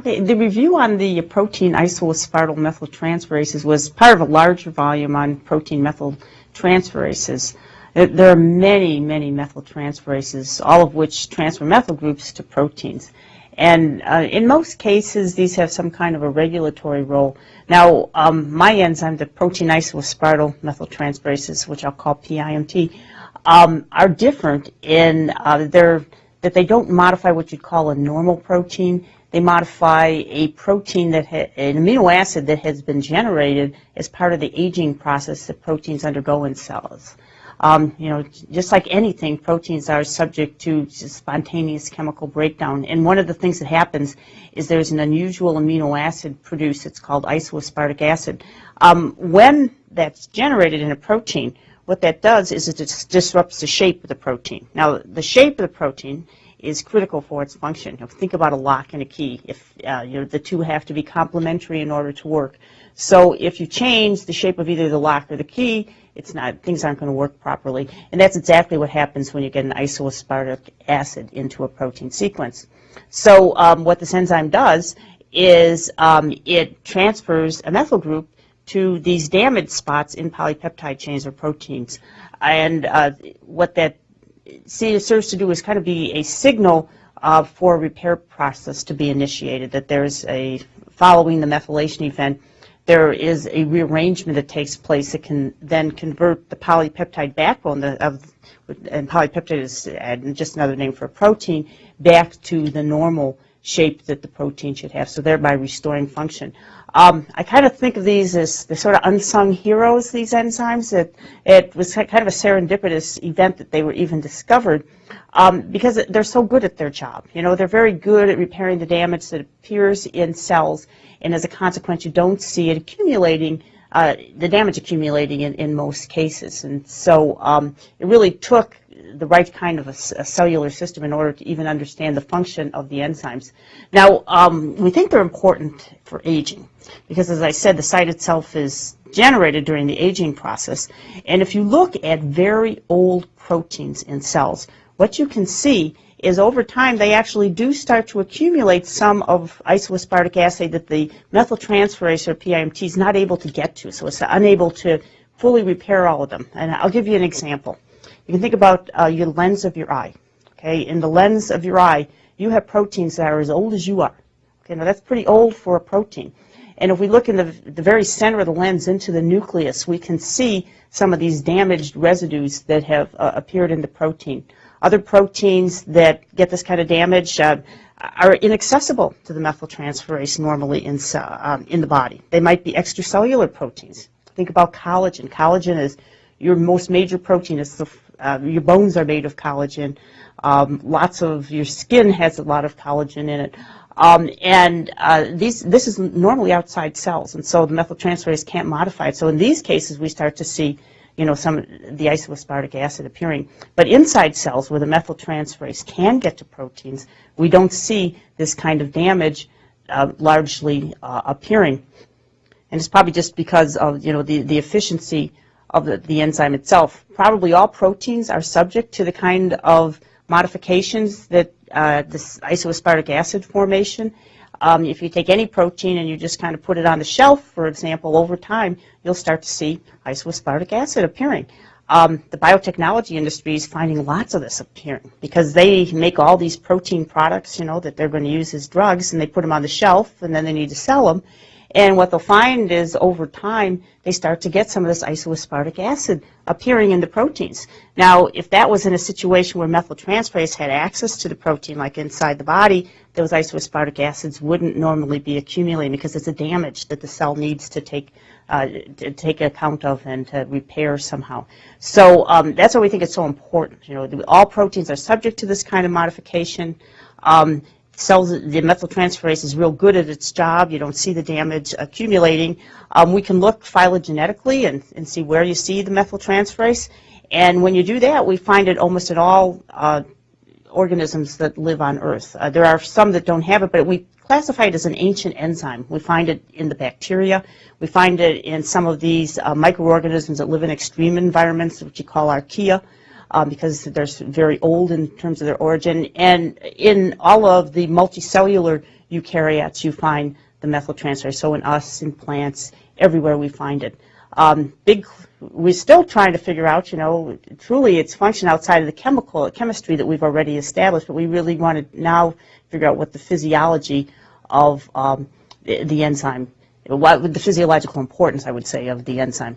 Okay, the review on the protein isoaspartyl methyltransferases was part of a larger volume on protein methyltransferases. There are many, many methyltransferases, all of which transfer methyl groups to proteins. And uh, in most cases, these have some kind of a regulatory role. Now, um, my enzyme, the protein isoaspartyl methyltransferases, which I'll call PIMT, um, are different in uh, that they don't modify what you'd call a normal protein. They modify a protein that an amino acid that has been generated as part of the aging process that proteins undergo in cells. Um, you know, just like anything, proteins are subject to spontaneous chemical breakdown. And one of the things that happens is there's an unusual amino acid produced. It's called isoaspartic acid. Um, when that's generated in a protein, what that does is it disrupts the shape of the protein. Now, the shape of the protein is critical for its function. Think about a lock and a key. If uh, you know, the two have to be complementary in order to work. So if you change the shape of either the lock or the key, it's not, things aren't going to work properly. And that's exactly what happens when you get an isoaspartic acid into a protein sequence. So um, what this enzyme does is um, it transfers a methyl group to these damaged spots in polypeptide chains or proteins. And uh, what that serves to do is kind of be a signal uh, for a repair process to be initiated, that there's a, following the methylation event, there is a rearrangement that takes place that can then convert the polypeptide backbone of, and polypeptide is just another name for a protein, back to the normal shape that the protein should have, so thereby restoring function. Um, I kind of think of these as the sort of unsung heroes, these enzymes. It, it was kind of a serendipitous event that they were even discovered um, because they're so good at their job. You know, they're very good at repairing the damage that appears in cells and as a consequence, you don't see it accumulating, uh, the damage accumulating in, in most cases. And so um, it really took the right kind of a, a, cellular system in order to even understand the function of the enzymes. Now, um, we think they're important for aging because, as I said, the site itself is generated during the aging process. And if you look at very old proteins in cells, what you can see is over time they actually do start to accumulate some of isoaspartic acid that the methyltransferase or PIMT is not able to get to. So it's unable to fully repair all of them. And I'll give you an example. You can think about uh, your lens of your eye. Okay, in the lens of your eye, you have proteins that are as old as you are. Okay, now that's pretty old for a protein. And if we look in the, the very center of the lens into the nucleus, we can see some of these damaged residues that have uh, appeared in the protein. Other proteins that get this kind of damage uh, are inaccessible to the methyltransferase normally in, um, in the body. They might be extracellular proteins. Think about collagen. Collagen is your most major protein. is the, uh, your bones are made of collagen. Um, lots of your skin has a lot of collagen in it. Um, and uh, these, this is normally outside cells, and so the methyltransferase can't modify it. So in these cases, we start to see you know, some the isoaspartic acid appearing. But inside cells where the methyltransferase can get to proteins, we don't see this kind of damage uh, largely uh, appearing. And it's probably just because of, you know, the, the efficiency of the, the enzyme itself. Probably all proteins are subject to the kind of modifications that uh, this isoaspartic acid formation um, if you take any protein and you just kind of put it on the shelf, for example, over time, you'll start to see isoaspartic acid appearing. Um, the biotechnology industry is finding lots of this appearing because they make all these protein products, you know, that they're going to use as drugs, and they put them on the shelf, and then they need to sell them. And what they'll find is over time, they start to get some of this isoaspartic acid appearing in the proteins. Now, if that was in a situation where methyltransferase had access to the protein, like inside the body, those isoaspartic acids wouldn't normally be accumulating because it's a damage that the cell needs to take uh, to take account of and to repair somehow. So um, that's why we think it's so important. You know, all proteins are subject to this kind of modification. Um, cells, the methyltransferase is real good at its job. You don't see the damage accumulating. Um, we can look phylogenetically and, and see where you see the methyltransferase. And when you do that, we find it almost in all uh, organisms that live on Earth. Uh, there are some that don't have it, but we classify it as an ancient enzyme. We find it in the bacteria. We find it in some of these uh, microorganisms that live in extreme environments, which you call archaea. Um, because they're very old in terms of their origin. And in all of the multicellular eukaryotes, you find the methyltransferase. So in us, in plants, everywhere we find it. Um, big, we're still trying to figure out, you know, truly its function outside of the chemical chemistry that we've already established, but we really want to now figure out what the physiology of um, the, the enzyme, what the physiological importance, I would say, of the enzyme.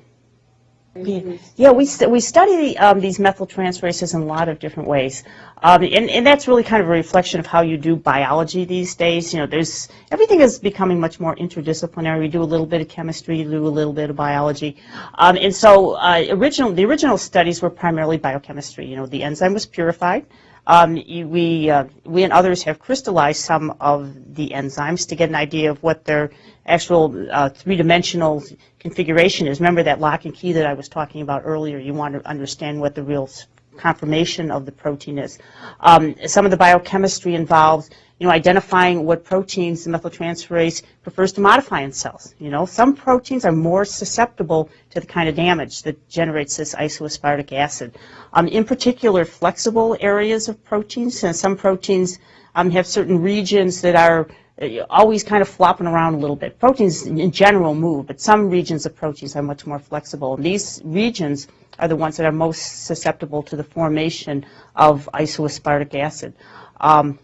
Yeah, we, st- we study um, these methyltransferases in a lot of different ways. Um, and, and that's really kind of a reflection of how you do biology these days. You know, there's, everything is becoming much more interdisciplinary. We do a little bit of chemistry, do a little bit of biology. Um, and so uh, original, the original studies were primarily biochemistry. You know, the enzyme was purified. Um, we, uh, we and others have crystallized some of the enzymes to get an idea of what their actual uh, three-dimensional configuration is. Remember that lock and key that I was talking about earlier? You want to understand what the real conformation of the protein is. Um, some of the biochemistry involves, you know, identifying what proteins the methyltransferase prefers to modify in cells. You know, some proteins are more susceptible to the kind of damage that generates this isoaspartic acid. Um, in particular, flexible areas of proteins, and some proteins um, have certain regions that are uh, always kind of flopping around a little bit. Proteins in general move, but some regions of proteins are much more flexible. And these regions are the ones that are most susceptible to the formation of isoaspartic acid. Um,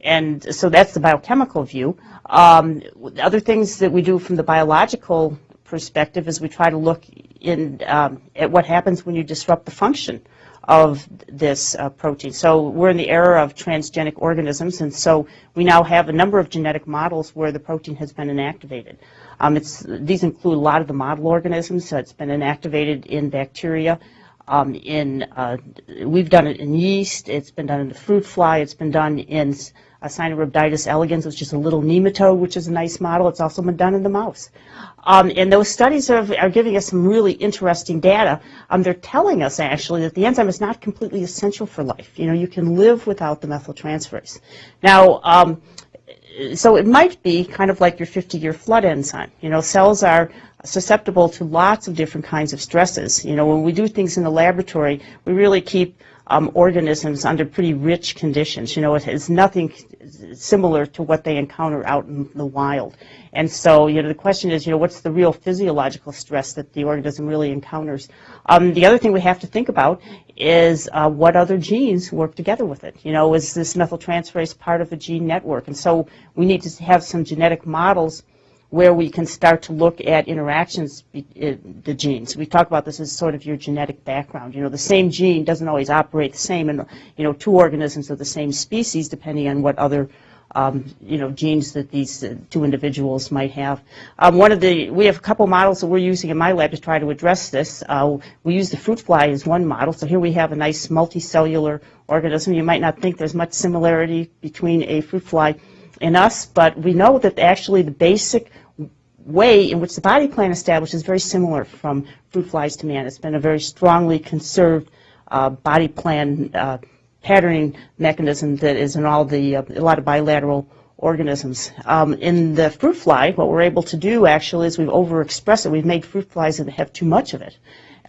and so that's the biochemical view. Um, other things that we do from the biological perspective is we try to look in, um, at what happens when you disrupt the function of this uh, protein. So we're in the era of transgenic organisms, and so we now have a number of genetic models where the protein has been inactivated. Um, it's, these include a lot of the model organisms. So it's been inactivated in bacteria. Um, in uh, we've done it in yeast. It's been done in the fruit fly. It's been done in uh, elegans, which is a little nematode, which is a nice model. It's also been done in the mouse. Um, and those studies are, are giving us some really interesting data. Um, they're telling us actually that the enzyme is not completely essential for life. You know, you can live without the methyltransferase. Now, um, so it might be kind of like your 50-year flood enzyme. You know, cells are susceptible to lots of different kinds of stresses. You know, when we do things in the laboratory, we really keep um, organisms under pretty rich conditions. You know, it has nothing similar to what they encounter out in the wild. And so, you know, the question is, you know, what's the real physiological stress that the organism really encounters? Um, the other thing we have to think about is uh, what other genes work together with it. You know, is this methyltransferase part of a gene network? And so we need to have some genetic models where we can start to look at interactions, be, uh, the genes. We talk about this as sort of your genetic background. You know, the same gene doesn't always operate the same in, you know, two organisms of the same species, depending on what other, um, you know, genes that these uh, two individuals might have. Um, one of the, we have a couple models that we're using in my lab to try to address this. Uh, we use the fruit fly as one model. So here we have a nice multicellular organism. You might not think there's much similarity between a fruit fly in us, but we know that actually the basic way in which the body plan established is very similar from fruit flies to man. It's been a very strongly conserved uh, body plan uh, patterning mechanism that is in all the, uh, a lot of bilateral organisms. Um, in the fruit fly, what we're able to do actually is we've overexpressed it. We've made fruit flies that have too much of it.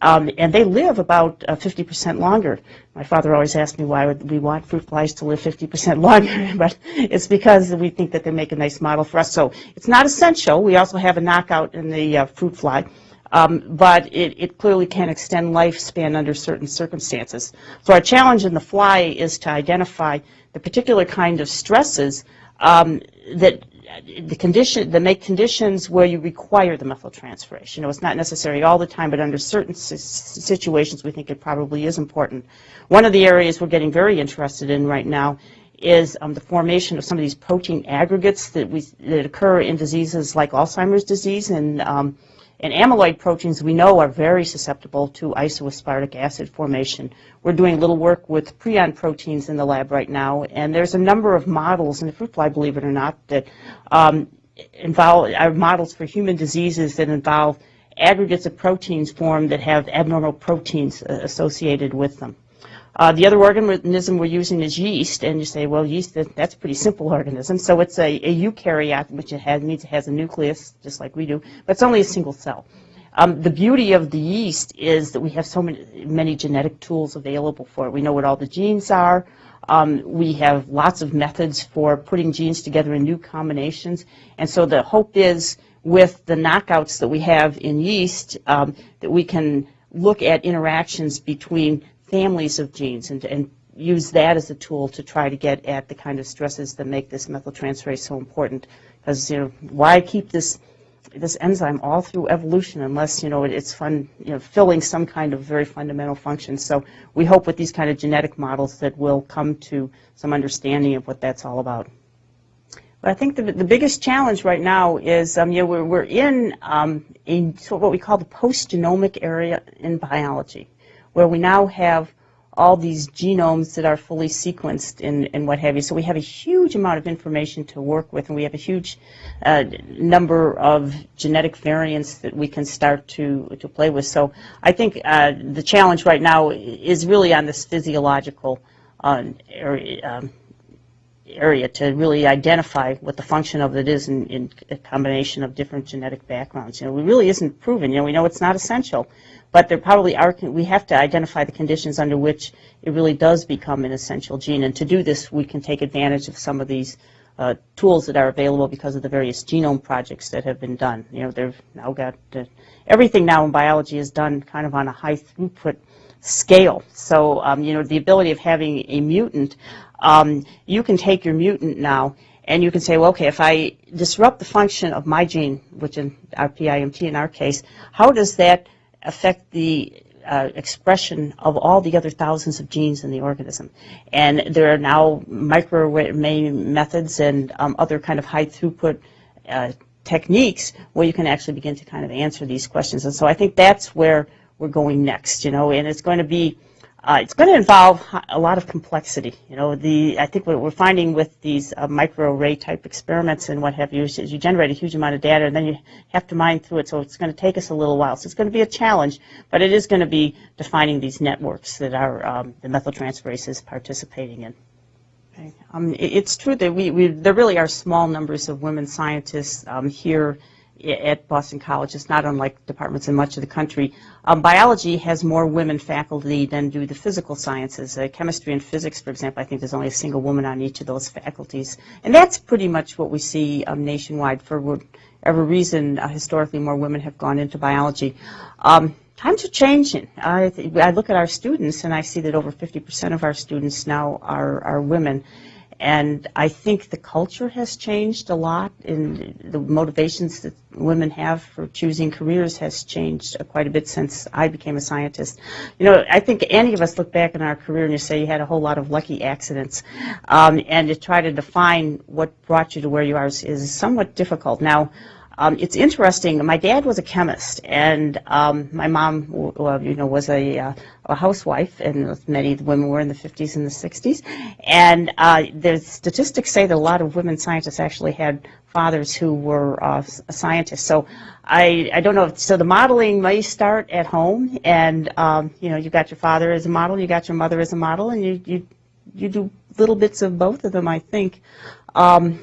Um, and they live about uh, 50% longer. My father always asked me why would we want fruit flies to live 50% longer, but it's because we think that they make a nice model for us. So it's not essential. We also have a knockout in the uh, fruit fly, um, but it, it clearly can extend lifespan under certain circumstances. So our challenge in the fly is to identify the particular kind of stresses um, that the condition, that make conditions where you require the methyltransferase. You know, it's not necessary all the time, but under certain si- situations, we think it probably is important. One of the areas we're getting very interested in right now is um, the formation of some of these protein aggregates that we that occur in diseases like Alzheimer's disease and um, and amyloid proteins we know are very susceptible to isoaspartic acid formation. We're doing a little work with prion proteins in the lab right now, and there's a number of models in the fruit fly, believe it or not, that um, involve are models for human diseases that involve aggregates of proteins formed that have abnormal proteins uh, associated with them. Uh, the other organism we're using is yeast, and you say, well, yeast, that, that's a pretty simple organism. So it's a, a eukaryote, which it has, means it has a nucleus, just like we do, but it's only a single cell. Um, the beauty of the yeast is that we have so many, many genetic tools available for it. We know what all the genes are. Um, we have lots of methods for putting genes together in new combinations. And so the hope is with the knockouts that we have in yeast um, that we can look at interactions between families of genes and, and use that as a tool to try to get at the kind of stresses that make this methyltransferase so important. Because, you know, why keep this this enzyme all through evolution unless you know it's fun you know filling some kind of very fundamental function? So we hope with these kind of genetic models that we'll come to some understanding of what that's all about. But I think the, the biggest challenge right now is um, you know we're, we're in um, in sort of what we call the post-genomic area in biology where we now have all these genomes that are fully sequenced and, and what have you. So we have a huge amount of information to work with, and we have a huge uh, number of genetic variants that we can start to, to play with. So I think uh, the challenge right now is really on this physiological uh, area, um, area to really identify what the function of it is in, in a combination of different genetic backgrounds. You know, it really isn't proven. You know, we know it's not essential but there probably are, we have to identify the conditions under which it really does become an essential gene. And to do this, we can take advantage of some of these uh, tools that are available because of the various genome projects that have been done. You know, they've now got, uh, everything now in biology is done kind of on a high throughput scale. So, um, you know, the ability of having a mutant, um, you can take your mutant now and you can say, well, okay, if I disrupt the function of my gene, which in our PIMT in our case, how does that affect the uh, expression of all the other thousands of genes in the organism. And there are now microarray methods and um, other kind of high throughput uh, techniques where you can actually begin to kind of answer these questions. And so I think that's where we're going next, you know, and it's going to be uh, it's going to involve a lot of complexity. You know, the I think what we're finding with these uh, microarray type experiments and what have you is you generate a huge amount of data and then you have to mine through it. So it's going to take us a little while. So it's going to be a challenge, but it is going to be defining these networks that are um, the methyltransferase is participating in. Okay. Um, it, it's true that we, we, there really are small numbers of women scientists um, here at Boston College. It's not unlike departments in much of the country. Um, biology has more women faculty than do the physical sciences. Uh, chemistry and physics, for example, I think there's only a single woman on each of those faculties. And that's pretty much what we see um, nationwide. For whatever reason, uh, historically, more women have gone into biology. Um, times are changing. I, I, look at our students, and I see that over 50% of our students now are, are women. And I think the culture has changed a lot, and the motivations that women have for choosing careers has changed quite a bit since I became a scientist. You know, I think any of us look back in our career and you say you had a whole lot of lucky accidents, um, and to try to define what brought you to where you are is, is somewhat difficult. Now, um, it's interesting. My dad was a chemist, and um, my mom, well, you know, was a, uh, a housewife, and many of the women were in the 50s and the 60s. And uh, the statistics say that a lot of women scientists actually had fathers who were uh, scientists. So I, I don't know. So the modeling may start at home, and um, you know, you got your father as a model, you got your mother as a model, and you you you do little bits of both of them, I think. Um,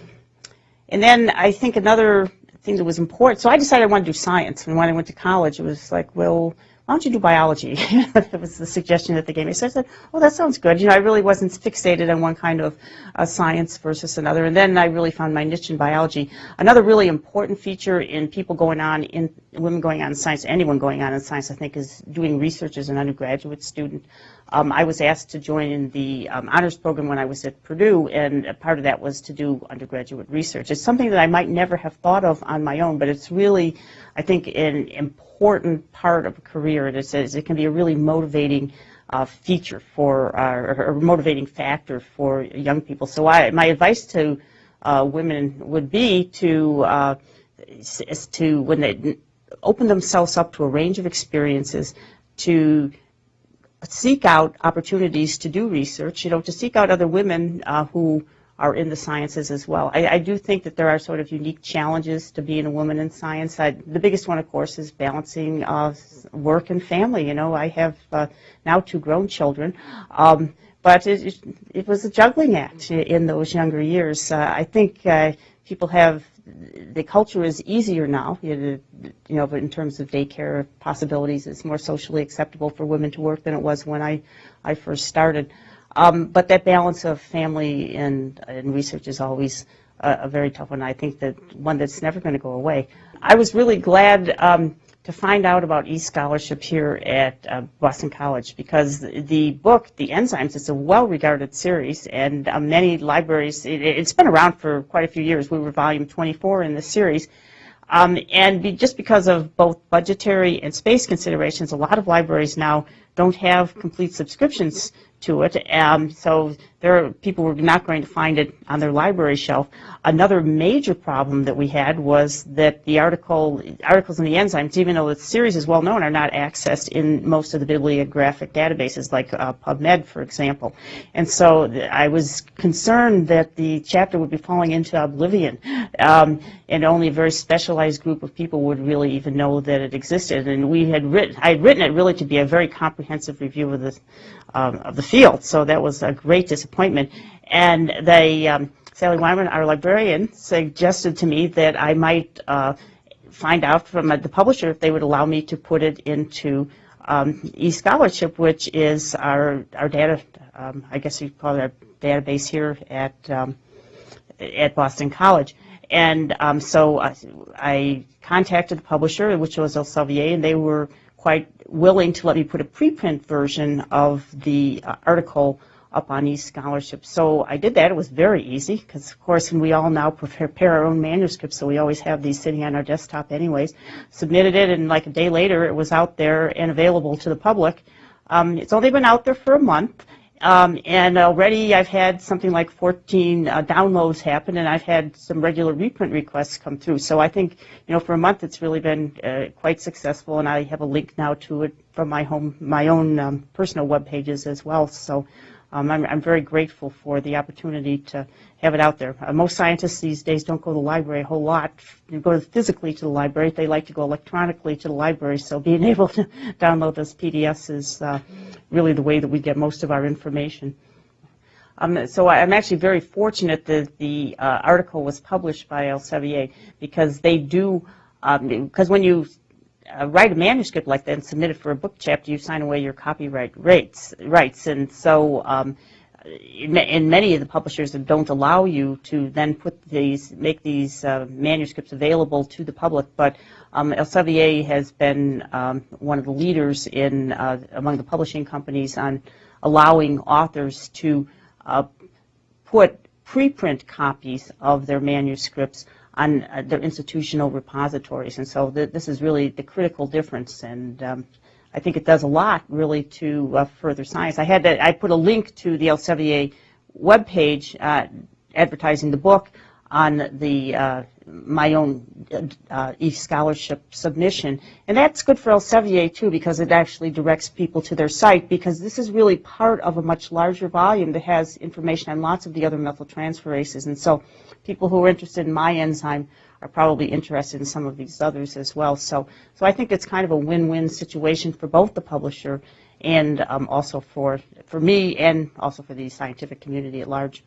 and then I think another thing that was important. So I decided I wanted to do science. And when I went to college, it was like, well, why don't you do biology? that was the suggestion that they gave me. So I said, oh, that sounds good. You know, I really wasn't fixated on one kind of uh, science versus another. And then I really found my niche in biology. Another really important feature in people going on, in women going on in science, anyone going on in science, I think, is doing research as an undergraduate student. Um, I was asked to join the um, honors program when I was at Purdue, and part of that was to do undergraduate research. It's something that I might never have thought of on my own, but it's really, I think, an important part of a career. It, is, it can be a really motivating uh, feature for, uh, or a motivating factor for young people. So I, my advice to uh, women would be to, uh, to, when they open themselves up to a range of experiences, to seek out opportunities to do research, you know, to seek out other women uh, who are in the sciences as well. I, I, do think that there are sort of unique challenges to being a woman in science. I, the biggest one, of course, is balancing uh, work and family. You know, I have uh, now two grown children. Um, but it, it, was a juggling act in those younger years. Uh, I think uh, people have the culture is easier now, you know, but in terms of daycare possibilities, it's more socially acceptable for women to work than it was when I, I first started. Um, but that balance of family and, and research is always a, a very tough one. I think that one that's never going to go away. I was really glad um, to find out about e-scholarship here at uh, Boston College because the book, The Enzymes, is a well-regarded series and uh, many libraries, it, it's been around for quite a few years. We were volume 24 in the series. Um, and be, just because of both budgetary and space considerations, a lot of libraries now don't have complete subscriptions to it. Um, so there are people were not going to find it on their library shelf. Another major problem that we had was that the article articles in the enzymes, even though the series is well known, are not accessed in most of the bibliographic databases like uh, PubMed, for example. And so I was concerned that the chapter would be falling into oblivion, um, and only a very specialized group of people would really even know that it existed. And we had written, I had written it really to be a very comprehensive review of the um, of the field. So that was a great disappointment. And they, um, Sally Wyman, our librarian, suggested to me that I might uh, find out from uh, the publisher if they would allow me to put it into um, eScholarship, which is our, our data, um, I guess you call it our database here at, um, at Boston College. And um, so I, I contacted the publisher, which was Elsevier, and they were quite willing to let me put a preprint version of the uh, article up on eScholarship. So I did that. It was very easy because, of course, and we all now prepare our own manuscripts, so we always have these sitting on our desktop anyways. Submitted it, and like a day later, it was out there and available to the public. Um, it's only been out there for a month, um, and already I've had something like 14 uh, downloads happen, and I've had some regular reprint requests come through. So I think, you know, for a month it's really been uh, quite successful, and I have a link now to it from my home, my own um, personal web pages as well. So um, I'm, I'm, very grateful for the opportunity to have it out there. Uh, most scientists these days don't go to the library a whole lot. They go physically to the library. They like to go electronically to the library. So being able to download those PDFs is uh, really the way that we get most of our information. Um, so I'm actually very fortunate that the uh, article was published by Elsevier because they do, because um, when you uh, write a manuscript like that and submit it for a book chapter, you sign away your copyright rights. rights. And so um, many of the publishers that don't allow you to then put these, make these uh, manuscripts available to the public. But um, Elsevier has been um, one of the leaders in uh, among the publishing companies on allowing authors to uh, put preprint copies of their manuscripts on uh, their institutional repositories. And so th this is really the critical difference. And um, I think it does a lot, really, to uh, further science. I had to, I put a link to the Elsevier webpage uh, advertising the book on the uh, my own uh, e-scholarship submission. And that's good for Elsevier, too, because it actually directs people to their site, because this is really part of a much larger volume that has information on lots of the other methyltransferases. And so people who are interested in my enzyme are probably interested in some of these others as well. So, so I think it's kind of a win-win situation for both the publisher and um, also for, for me and also for the scientific community at large.